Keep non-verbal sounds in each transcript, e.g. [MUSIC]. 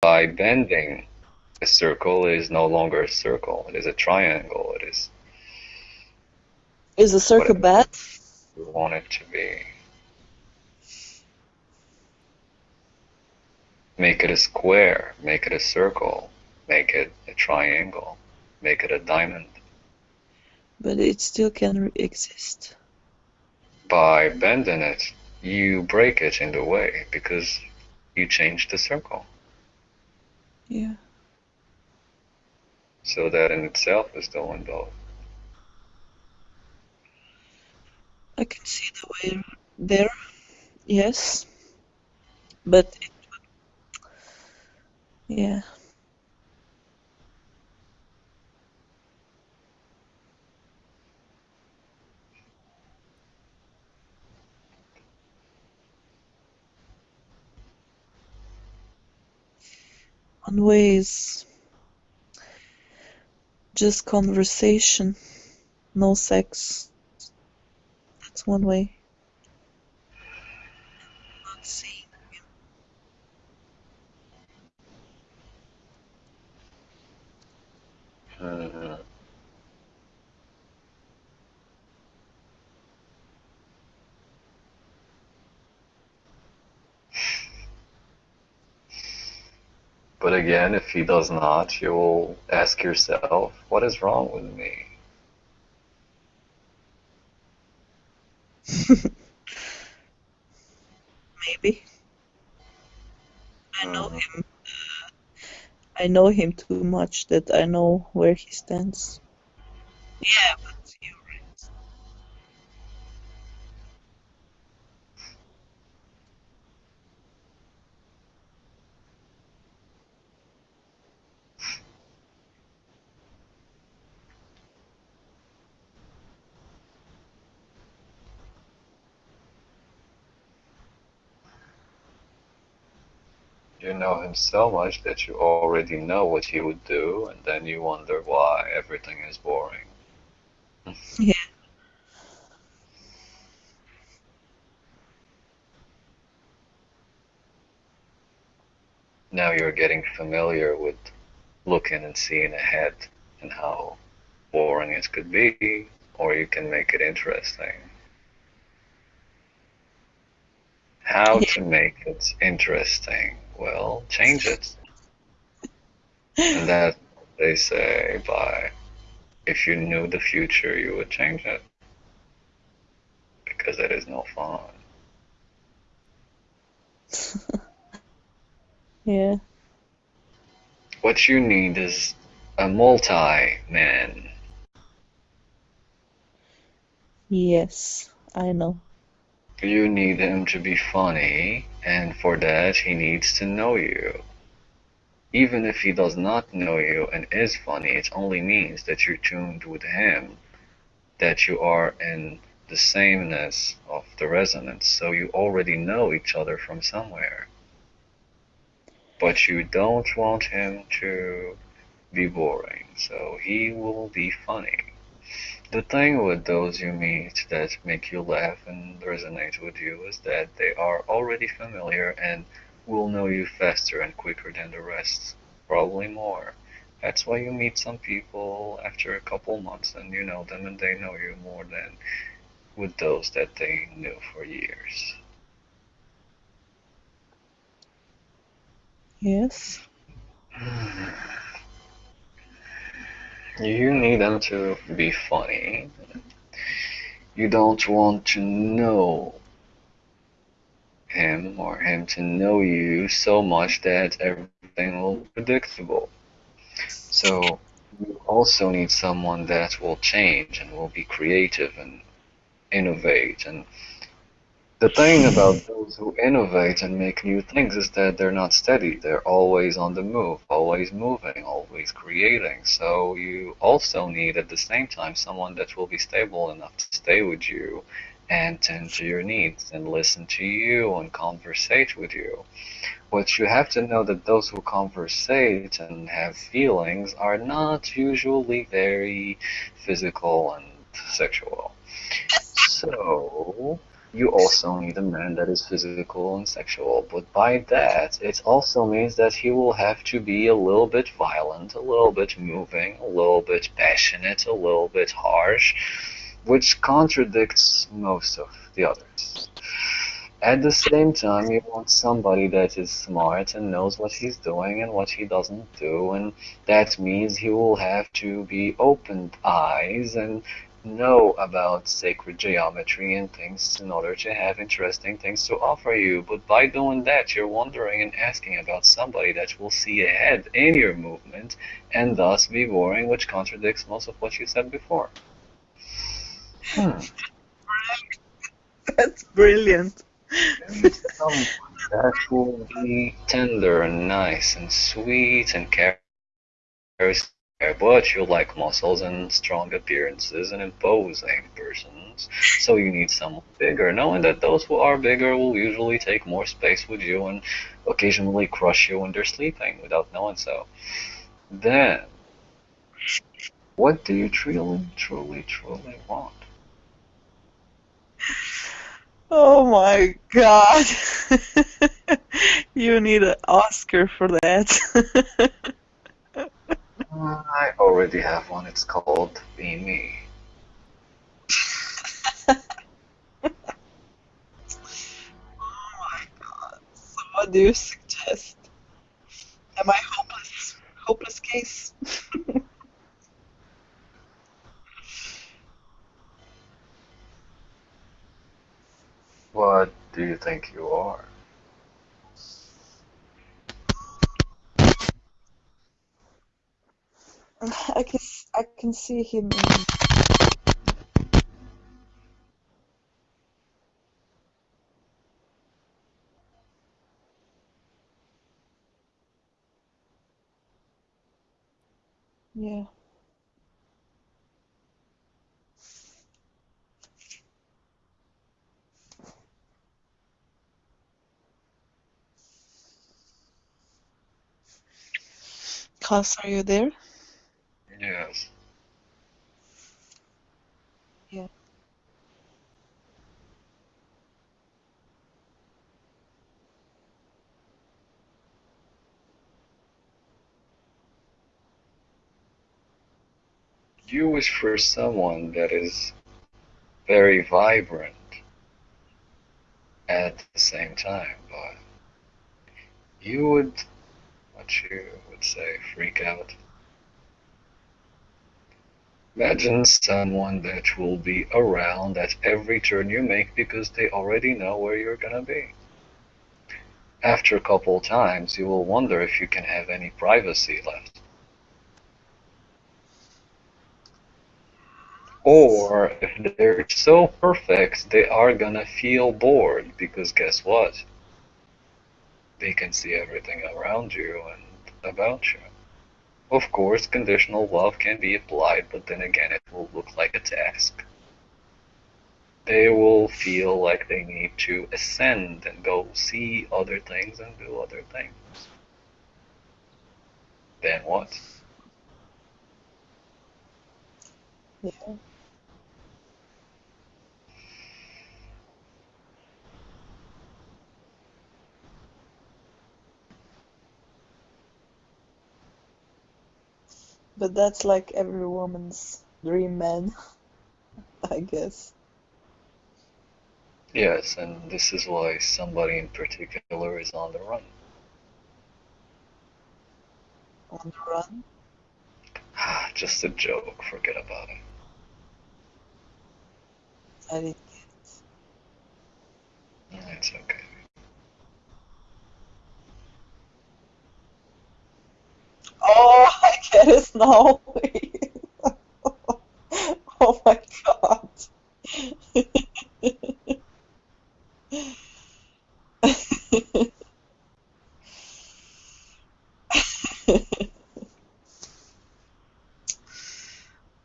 by bending a circle it is no longer a circle. It is a triangle. It is Is the circle bad? you want it to be. Make it a square, make it a circle, make it a triangle, make it a diamond. But it still can re- exist. By bending it, you break it in the way because you change the circle. Yeah. So that in itself is doing both. I can see the way there. Yes. But it yeah. One way is just conversation, no sex. That's one way. Him. Mhm. But again, if he does not, you will ask yourself, what is wrong with me? [LAUGHS] Maybe. I know him. Uh, I know him too much that I know where he stands. Yeah, but you're right. You know him so much that you already know what he would do, and then you wonder why everything is boring. Yeah. Now you're getting familiar with looking and seeing ahead and how boring it could be, or you can make it interesting. How Yeah. to make it interesting? Well, change it. And that they say by if you knew the future, you would change it. Because it is no fun. [LAUGHS] Yeah. What you need is a multi man. Yes, I know. You need him to be funny, and for that, he needs to know you. Even if he does not know you and is funny, it only means that you're tuned with him, that you are in the sameness of the resonance, so you already know each other from somewhere. But you don't want him to be boring, so he will be funny. The thing with those you meet that make you laugh and resonate with you is that they are already familiar and will know you faster and quicker than the rest, probably more. That's why you meet some people after a couple months and you know them and they know you more than with those that they knew for years. Yes. You need them to be funny. You don't want to know him or him to know you so much that everything will be predictable. So you also need someone that will change and will be creative and innovate. And the thing about those who innovate and make new things is that they're not steady. They're always on the move, always moving, always creating. So you also need at the same time someone that will be stable enough to stay with you and tend to your needs and listen to you and conversate with you. But you have to know that those who conversate and have feelings are not usually very physical and sexual. So you also need a man that is physical and sexual, but by that, it also means that he will have to be a little bit violent, a little bit moving, a little bit passionate, a little bit harsh, which contradicts most of the others. At the same time, you want somebody that is smart and knows what he's doing and what he doesn't do, and that means he will have to be open eyes and know about sacred geometry and things in order to have interesting things to offer you. But by doing that, you're wondering and asking about somebody that will see ahead in your movement and thus be boring, which contradicts most of what you said before. Hmm. That's brilliant. Someone that will be tender and nice and sweet and cares but you like muscles and strong appearances and imposing persons, so you need someone bigger, knowing that those who are bigger will usually take more space with you and occasionally crush you when they're sleeping without knowing so. Then, what do you truly, truly, truly want? Oh my god. [LAUGHS] you need an Oscar for that. [LAUGHS] Already have one. It's called Be Me. [LAUGHS] oh my god. So what do you suggest? Am I hopeless? Hopeless case? [LAUGHS] what do you think you are? I can I can see him yeah. Klaus, are you there? Yes. Yeah. You wish for someone that is very vibrant at the same time, but you would, what you would say, freak out. Imagine someone that will be around at every turn you make because they already know where you're gonna be. After a couple times, you will wonder if you can have any privacy left. Or if they're so perfect, they are gonna feel bored because guess what? They can see everything around you and about you. Of course, conditional love can be applied, but then again, it will look like a task. They will feel like they need to ascend and go see other things and do other things. Then what? Yeah. But that's like every woman's dream man, [LAUGHS] I guess. Yes, and this is why somebody in particular is on the run. On the run? Ah, just a joke, forget about it. I didn't get it. It's okay. Get it now. oh my god. [LAUGHS]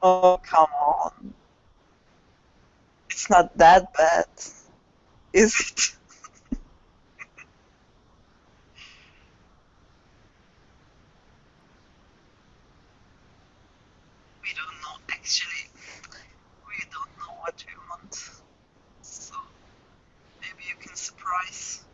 oh, come on. It's not that bad, is it? actually we don't know what we want. So maybe you can surprise.